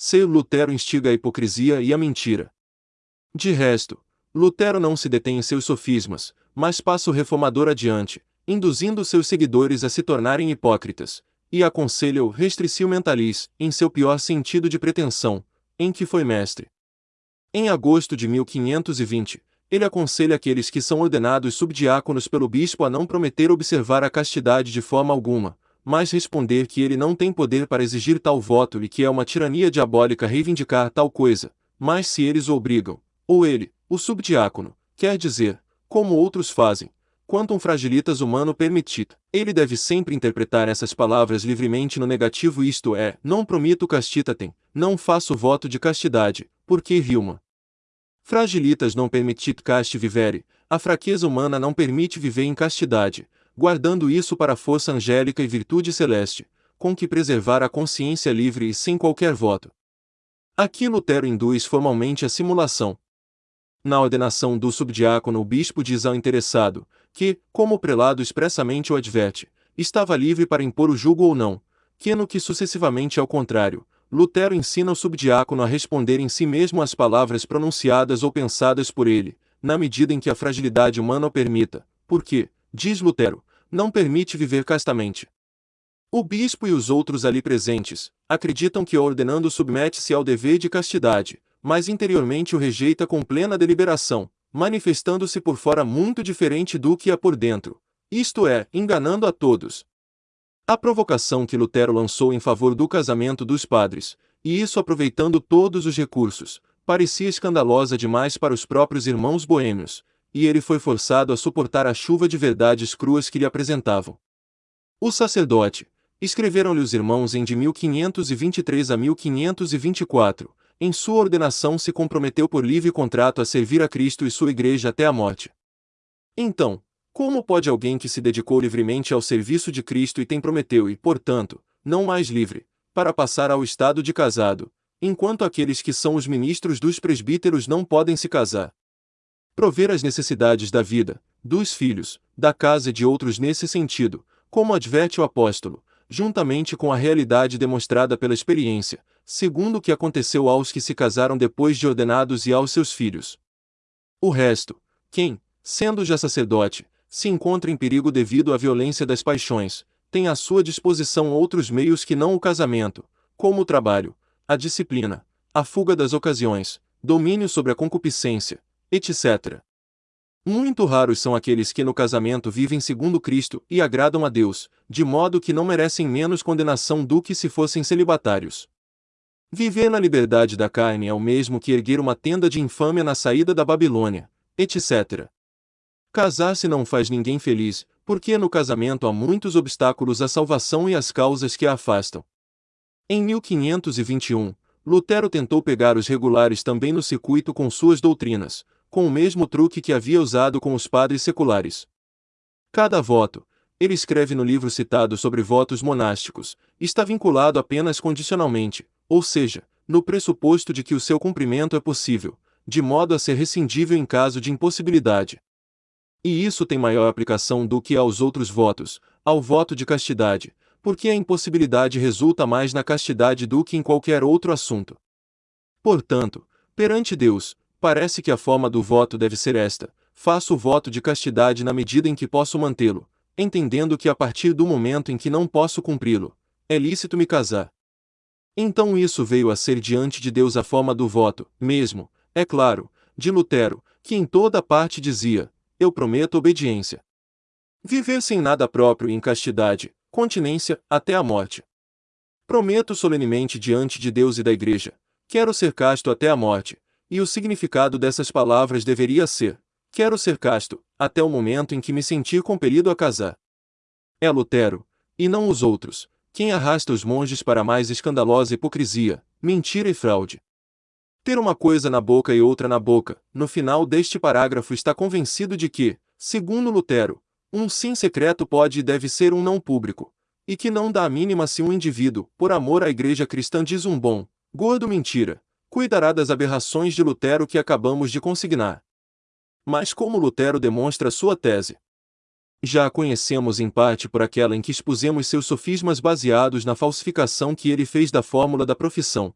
Seu Lutero instiga a hipocrisia e a mentira. De resto, Lutero não se detém em seus sofismas, mas passa o reformador adiante, induzindo seus seguidores a se tornarem hipócritas, e aconselha o restricio mentalis, em seu pior sentido de pretensão, em que foi mestre. Em agosto de 1520, ele aconselha aqueles que são ordenados subdiáconos pelo bispo a não prometer observar a castidade de forma alguma, mas responder que ele não tem poder para exigir tal voto e que é uma tirania diabólica reivindicar tal coisa, mas se eles obrigam, ou ele, o subdiácono, quer dizer, como outros fazem, quanto um fragilitas humano permitir, ele deve sempre interpretar essas palavras livremente no negativo isto é, não promito castitatem, não faço voto de castidade, porque rilma. Fragilitas não permitit caste vivere, a fraqueza humana não permite viver em castidade, guardando isso para a força angélica e virtude celeste, com que preservar a consciência livre e sem qualquer voto. Aqui Lutero induz formalmente a simulação. Na ordenação do subdiácono o bispo diz ao interessado, que, como o prelado expressamente o adverte, estava livre para impor o jugo ou não, que no que sucessivamente ao contrário, Lutero ensina o subdiácono a responder em si mesmo às palavras pronunciadas ou pensadas por ele, na medida em que a fragilidade humana o permita, porque, diz Lutero, não permite viver castamente. O bispo e os outros ali presentes acreditam que ordenando submete-se ao dever de castidade, mas interiormente o rejeita com plena deliberação, manifestando-se por fora muito diferente do que é por dentro, isto é, enganando a todos, a provocação que Lutero lançou em favor do casamento dos padres, e isso aproveitando todos os recursos, parecia escandalosa demais para os próprios irmãos boêmios, e ele foi forçado a suportar a chuva de verdades cruas que lhe apresentavam. O sacerdote, escreveram-lhe os irmãos em de 1523 a 1524, em sua ordenação se comprometeu por livre contrato a servir a Cristo e sua igreja até a morte. Então, como pode alguém que se dedicou livremente ao serviço de Cristo e tem prometeu e, portanto, não mais livre, para passar ao estado de casado, enquanto aqueles que são os ministros dos presbíteros não podem se casar? Prover as necessidades da vida, dos filhos, da casa e de outros nesse sentido, como adverte o apóstolo, juntamente com a realidade demonstrada pela experiência, segundo o que aconteceu aos que se casaram depois de ordenados e aos seus filhos. O resto, quem, sendo já sacerdote, se encontra em perigo devido à violência das paixões, tem à sua disposição outros meios que não o casamento, como o trabalho, a disciplina, a fuga das ocasiões, domínio sobre a concupiscência, etc. Muito raros são aqueles que no casamento vivem segundo Cristo e agradam a Deus, de modo que não merecem menos condenação do que se fossem celibatários. Viver na liberdade da carne é o mesmo que erguer uma tenda de infâmia na saída da Babilônia, etc. Casar-se não faz ninguém feliz, porque no casamento há muitos obstáculos à salvação e às causas que a afastam. Em 1521, Lutero tentou pegar os regulares também no circuito com suas doutrinas, com o mesmo truque que havia usado com os padres seculares. Cada voto, ele escreve no livro citado sobre votos monásticos, está vinculado apenas condicionalmente, ou seja, no pressuposto de que o seu cumprimento é possível, de modo a ser rescindível em caso de impossibilidade. E isso tem maior aplicação do que aos outros votos, ao voto de castidade, porque a impossibilidade resulta mais na castidade do que em qualquer outro assunto. Portanto, perante Deus, parece que a forma do voto deve ser esta: faço o voto de castidade na medida em que posso mantê-lo, entendendo que a partir do momento em que não posso cumpri-lo, é lícito me casar. Então isso veio a ser diante de Deus a forma do voto, mesmo, é claro, de Lutero, que em toda parte dizia: eu prometo obediência. Viver sem nada próprio e em castidade, continência, até a morte. Prometo solenemente diante de Deus e da Igreja, quero ser casto até a morte, e o significado dessas palavras deveria ser: quero ser casto, até o momento em que me sentir compelido a casar. É Lutero, e não os outros, quem arrasta os monges para mais escandalosa hipocrisia, mentira e fraude. Ter uma coisa na boca e outra na boca, no final deste parágrafo está convencido de que, segundo Lutero, um sim secreto pode e deve ser um não público, e que não dá a mínima se um indivíduo, por amor à igreja cristã diz um bom, gordo mentira, cuidará das aberrações de Lutero que acabamos de consignar. Mas como Lutero demonstra sua tese? Já a conhecemos em parte por aquela em que expusemos seus sofismas baseados na falsificação que ele fez da fórmula da profissão,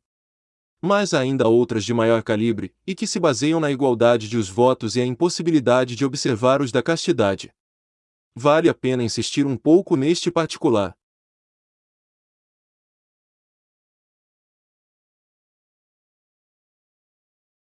Mas há ainda outras de maior calibre, e que se baseiam na igualdade de os votos e a impossibilidade de observar os da castidade. Vale a pena insistir um pouco neste particular.